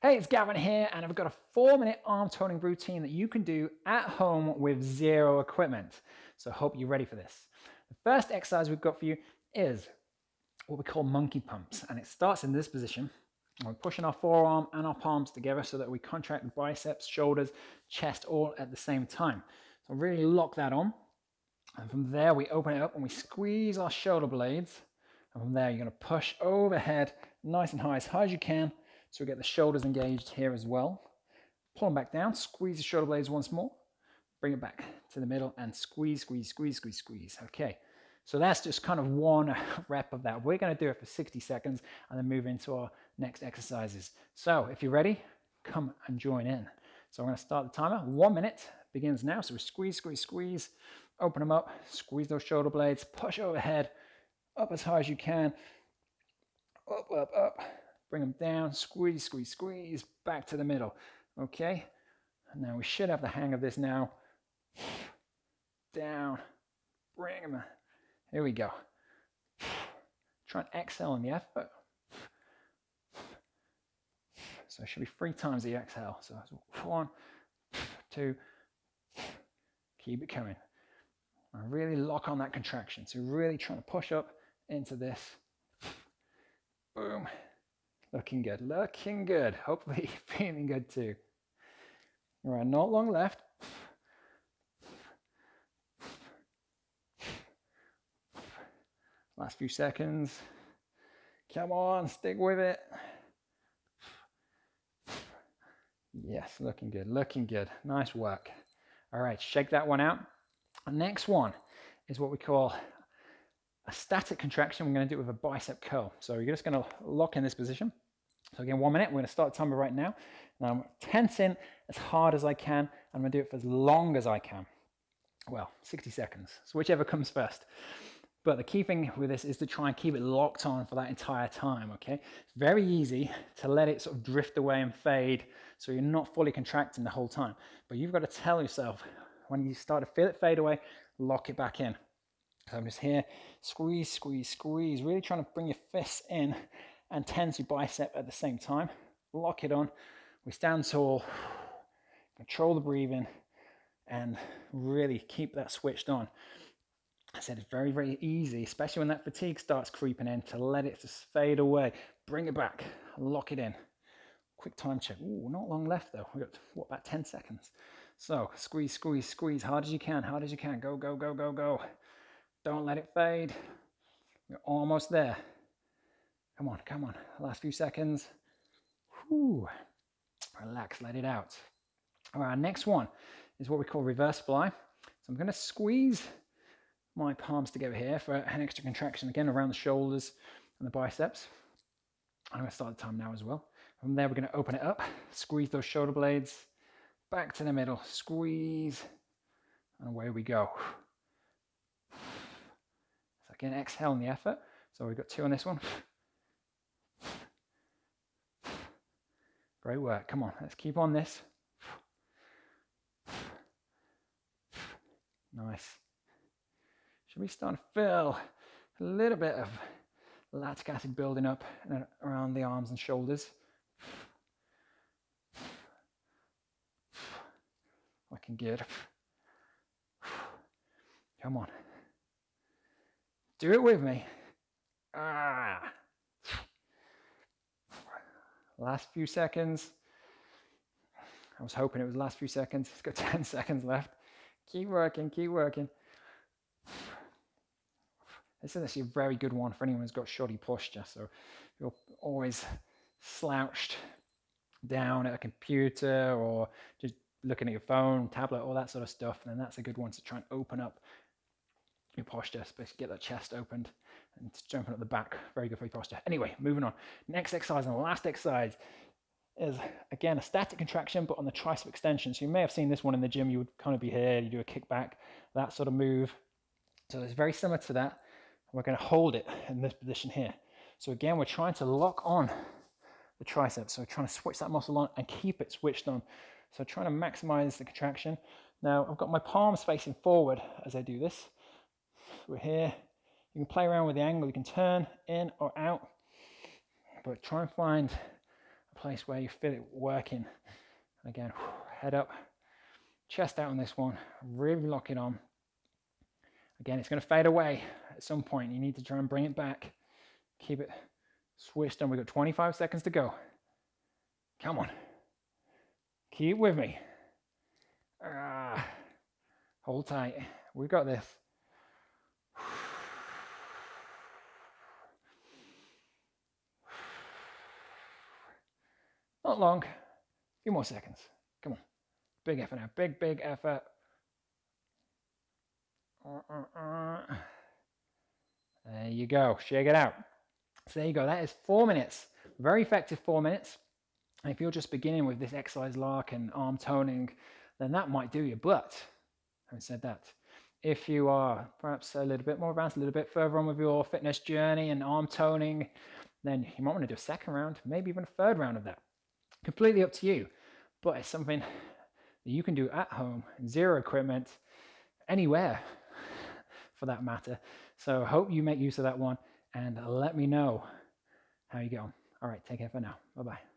Hey, it's Gavin here, and I've got a four minute arm toning routine that you can do at home with zero equipment. So I hope you're ready for this. The first exercise we've got for you is what we call monkey pumps, and it starts in this position. We're pushing our forearm and our palms together so that we contract the biceps, shoulders, chest all at the same time. So really lock that on. And from there, we open it up and we squeeze our shoulder blades. And from there, you're gonna push overhead, nice and high, as high as you can, so we get the shoulders engaged here as well. Pull them back down, squeeze the shoulder blades once more, bring it back to the middle and squeeze, squeeze, squeeze, squeeze, squeeze. Okay, so that's just kind of one rep of that. We're gonna do it for 60 seconds and then move into our next exercises. So if you're ready, come and join in. So I'm gonna start the timer. One minute begins now. So we squeeze, squeeze, squeeze, open them up, squeeze those shoulder blades, push overhead, up as high as you can, up, up, up, bring them down, squeeze, squeeze, squeeze, back to the middle. Okay, And now we should have the hang of this now. Down, bring them, here we go. Try and exhale on the effort. So it should be three times the exhale. So one, two, keep it coming. And really lock on that contraction. So really trying to push up into this. Boom. Looking good, looking good. Hopefully feeling good too. All right, not long left. Last few seconds. Come on, stick with it. Yes, looking good, looking good. Nice work. All right, shake that one out. Next one is what we call a static contraction, we're going to do it with a bicep curl. So you're just going to lock in this position. So again, one minute, we're going to start the timer right now. Now I'm tensing as hard as I can. I'm going to do it for as long as I can. Well, 60 seconds, so whichever comes first. But the key thing with this is to try and keep it locked on for that entire time, okay? It's very easy to let it sort of drift away and fade so you're not fully contracting the whole time. But you've got to tell yourself when you start to feel it fade away, lock it back in. So I'm just here, squeeze, squeeze, squeeze, really trying to bring your fists in and tense your bicep at the same time. Lock it on. We stand tall, control the breathing, and really keep that switched on. I said it's very, very easy, especially when that fatigue starts creeping in, to let it just fade away. Bring it back, lock it in. Quick time check. Ooh, not long left though. We've got, what, about 10 seconds. So squeeze, squeeze, squeeze, hard as you can, hard as you can. Go, go, go, go, go. Don't let it fade. We're almost there. Come on, come on. Last few seconds. Whew. Relax, let it out. All right, next one is what we call reverse fly. So I'm going to squeeze my palms together here for an extra contraction again around the shoulders and the biceps. I'm going to start the time now as well. From there, we're going to open it up, squeeze those shoulder blades back to the middle, squeeze, and away we go. Again, exhale in the effort. So we've got two on this one. Great work. Come on, let's keep on this. Nice. Should we start to feel a little bit of lactic acid building up around the arms and shoulders? Looking good. Come on. Do it with me. Ah. Last few seconds. I was hoping it was last few seconds. It's got 10 seconds left. Keep working, keep working. This is actually a very good one for anyone who's got shoddy posture. So you're always slouched down at a computer or just looking at your phone, tablet, all that sort of stuff, And then that's a good one to try and open up your posture, especially get that chest opened and jumping at the back. Very good for your posture. Anyway, moving on. Next exercise and last exercise is again a static contraction, but on the tricep extension. So you may have seen this one in the gym. You would kind of be here, you do a kickback, that sort of move. So it's very similar to that. We're going to hold it in this position here. So again, we're trying to lock on the tricep. So trying to switch that muscle on and keep it switched on. So trying to maximize the contraction. Now I've got my palms facing forward as I do this. We're here. You can play around with the angle. You can turn in or out, but try and find a place where you feel it working. Again, head up, chest out on this one, really lock it on. Again, it's going to fade away at some point. You need to try and bring it back. Keep it switched on. We've got 25 seconds to go. Come on. Keep with me. Ah, hold tight. We've got this. Not long. A few more seconds. Come on. Big effort now. Big, big effort. There you go. Shake it out. So there you go. That is four minutes. Very effective four minutes. And if you're just beginning with this exercise lark and arm toning, then that might do you. But having said that, if you are perhaps a little bit more advanced, a little bit further on with your fitness journey and arm toning, then you might want to do a second round, maybe even a third round of that. Completely up to you. But it's something that you can do at home, zero equipment, anywhere for that matter. So hope you make use of that one and let me know how you on. All right, take care for now. Bye bye.